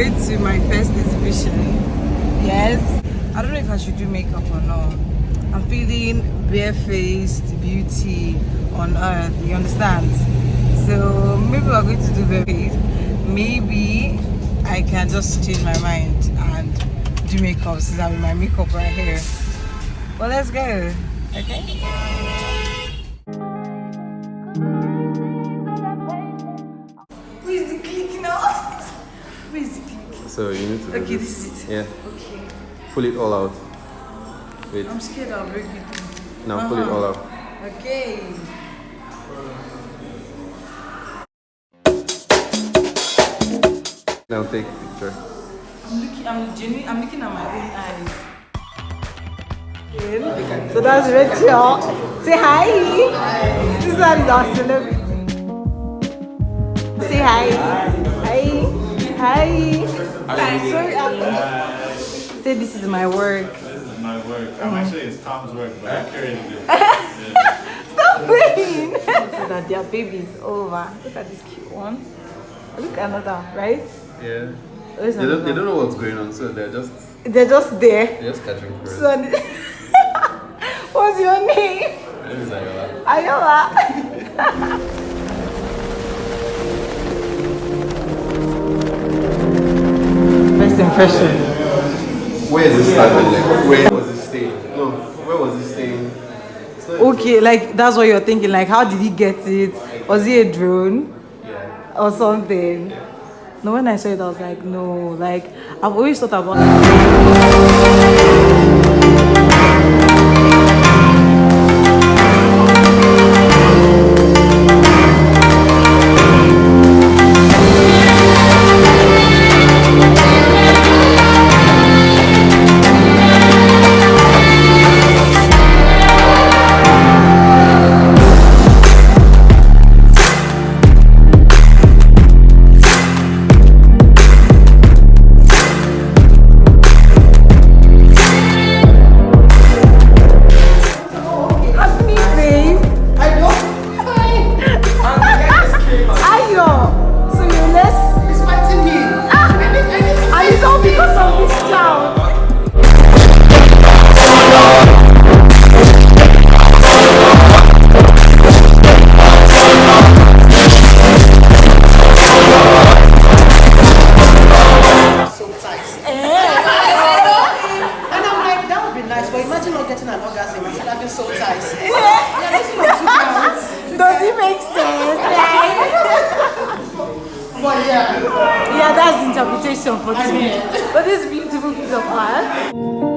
going to my first exhibition. Yes. I don't know if I should do makeup or not. I'm feeling barefaced beauty on earth. You understand? So maybe we're going to do barefaced. Maybe I can just change my mind and do makeup since I'm in my makeup right here. Well, let's go. Okay. So you need to do Okay, this. this is it. Yeah. Okay. Pull it all out. Wait. I'm scared I'll break it. Now pull it Uh-huh. all out. Okay. Now take a picture. I'm looking. I'm genuine. I'm looking at my own eyes. So that's Rachel. Say hi. Hi. This one is our celebrity. Say hi. Hi. Hi. Sorry. I'm- Say this is my work. This is my work. I'm mm. actually it's Tom's work, but I carry it. Stop playing. so that their baby is over. Look at this cute one. Look at another, right? Yeah. Where's They don't, they don't know what's going on, so they're just They're just there. they're just catching for it. So, what's your name? My name is Ayola. Ayola. Impression. Where is this started? Like, where was it staying? No, where was it staying? Okay, like that's what you're thinking. Like, how did he get it? Was he a drone yeah. or something? No, when I saw it, I was like, no. Like, I've always thought about. That would be nice, but imagine not getting an orgasm instead of having soul ties. Yeah, this one. Does it make sense? Like, But yeah, yeah, that's the interpretation for this, But this beautiful piece of art.